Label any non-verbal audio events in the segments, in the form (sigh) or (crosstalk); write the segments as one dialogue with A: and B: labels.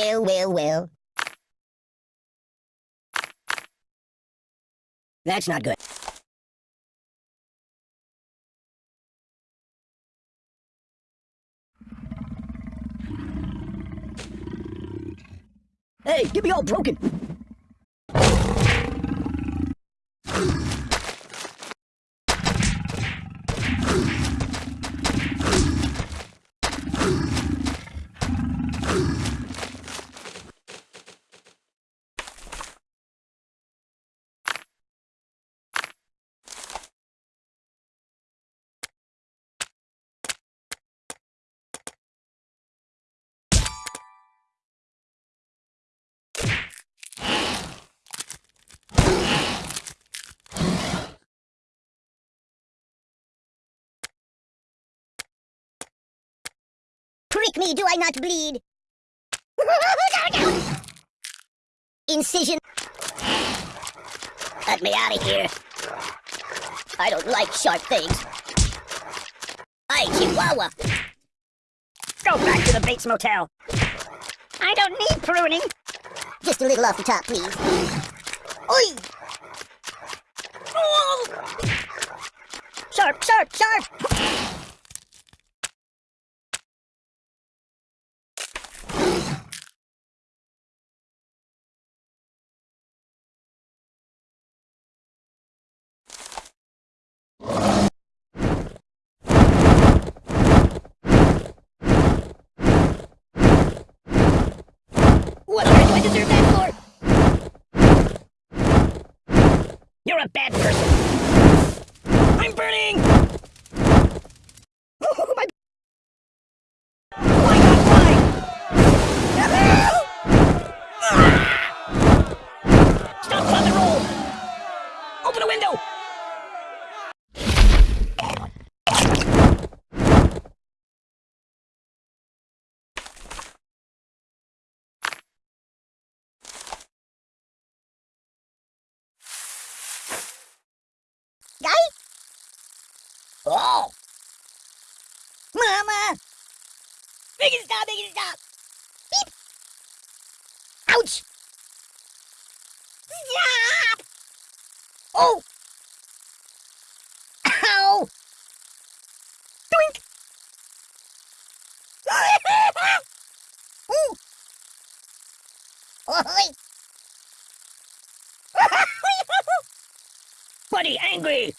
A: Well, well, well. That's not good. Hey, get me all broken. Me, do I not bleed? Incision. Let me out of here. I don't like sharp things. Hey, Chihuahua! Go back to the Bates Motel. I don't need pruning. Just a little off the top, please. Oi! Oh! Sharp, sharp, sharp! What on earth do I deserve that for? You're a bad person. I'm burning! Oh! Mama! Make it stop, make it stop! Beep! Ouch! Stop! Oh! Ow! Doink! Ooh! Oi! (laughs) Buddy angry!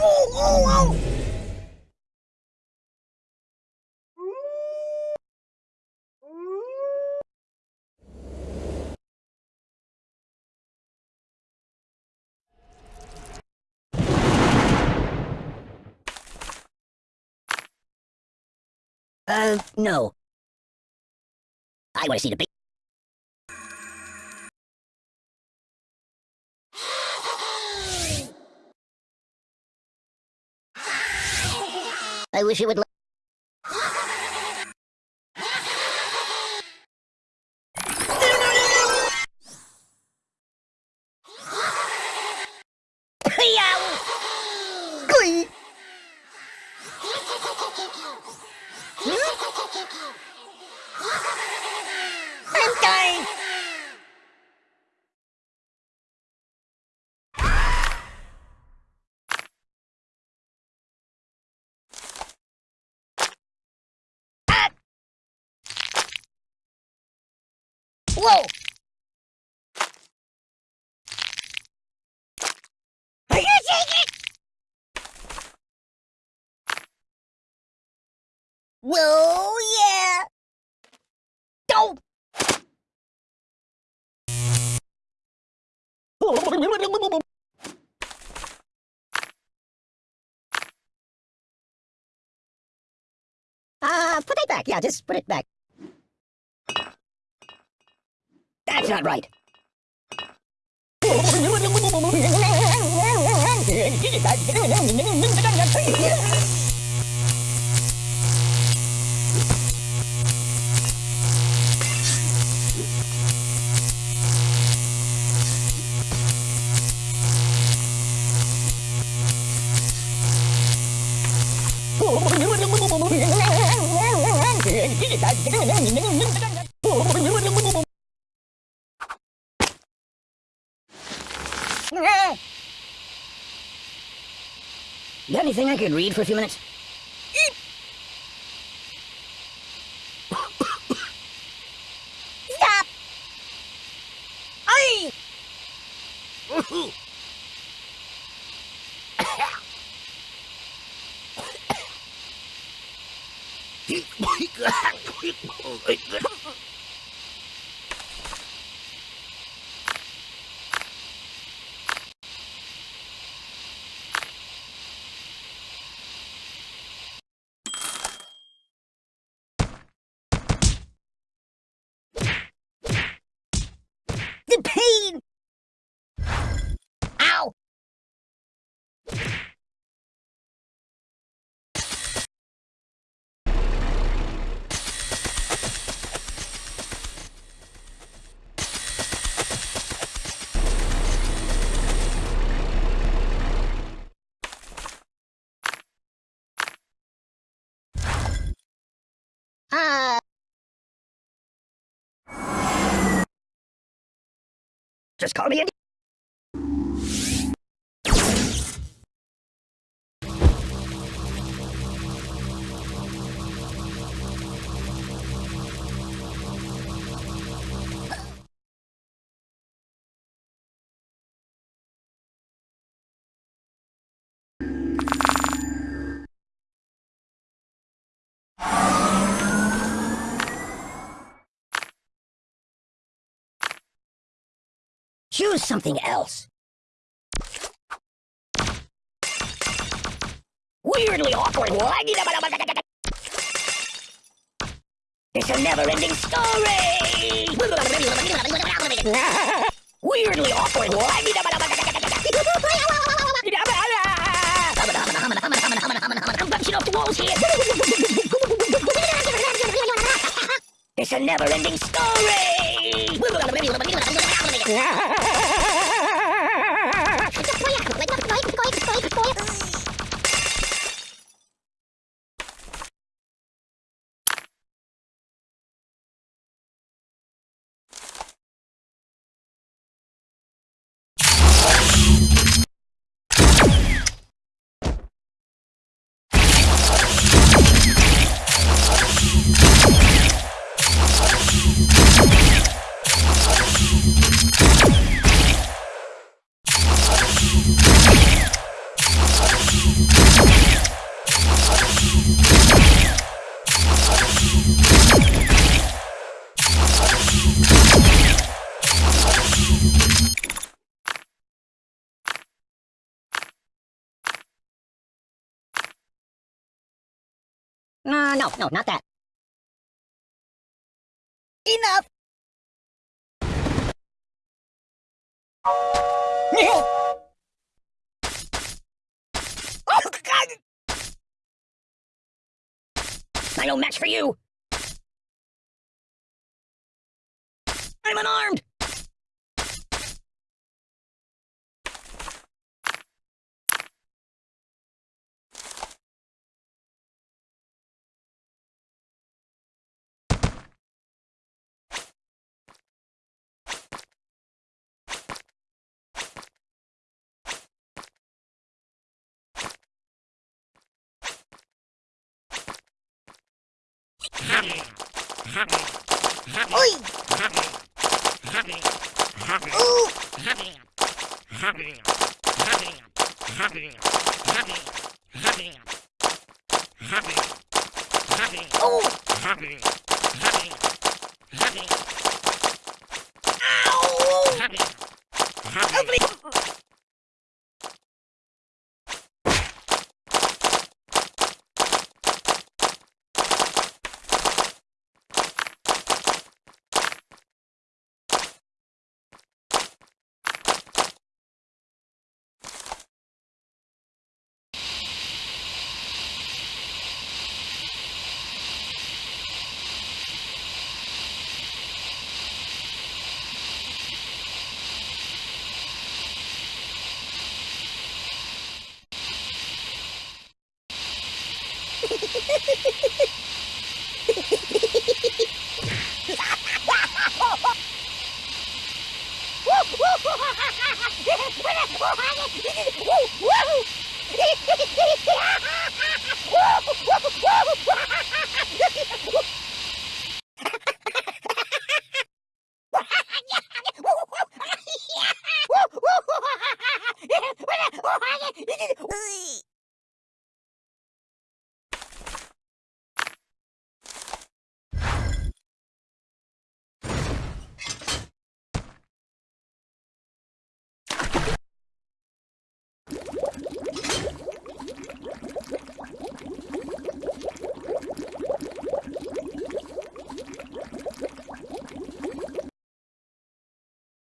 A: Oh, oh, oh! Uh, no. I want to see the big... I wish it would... Yow! Glee! (laughs) I'm dying! Whoa! Are you taking it? Whoa, yeah! Don't! Uh, put it back. Yeah, just put it back.
B: That's not right. (laughs) Got anything I could read for a few minutes? Stop! I. The pain! Ow! Uh... Just call me Andy. Choose something else. Weirdly awkward. It's a never-ending story. (laughs) Weirdly awkward. (laughs) It's a never-ending story. (laughs) Uh, (laughs) no, no, not that. Enough! oh, God! I no match for you! I'm unarmed! Oi! Ooh! Oh! Woo!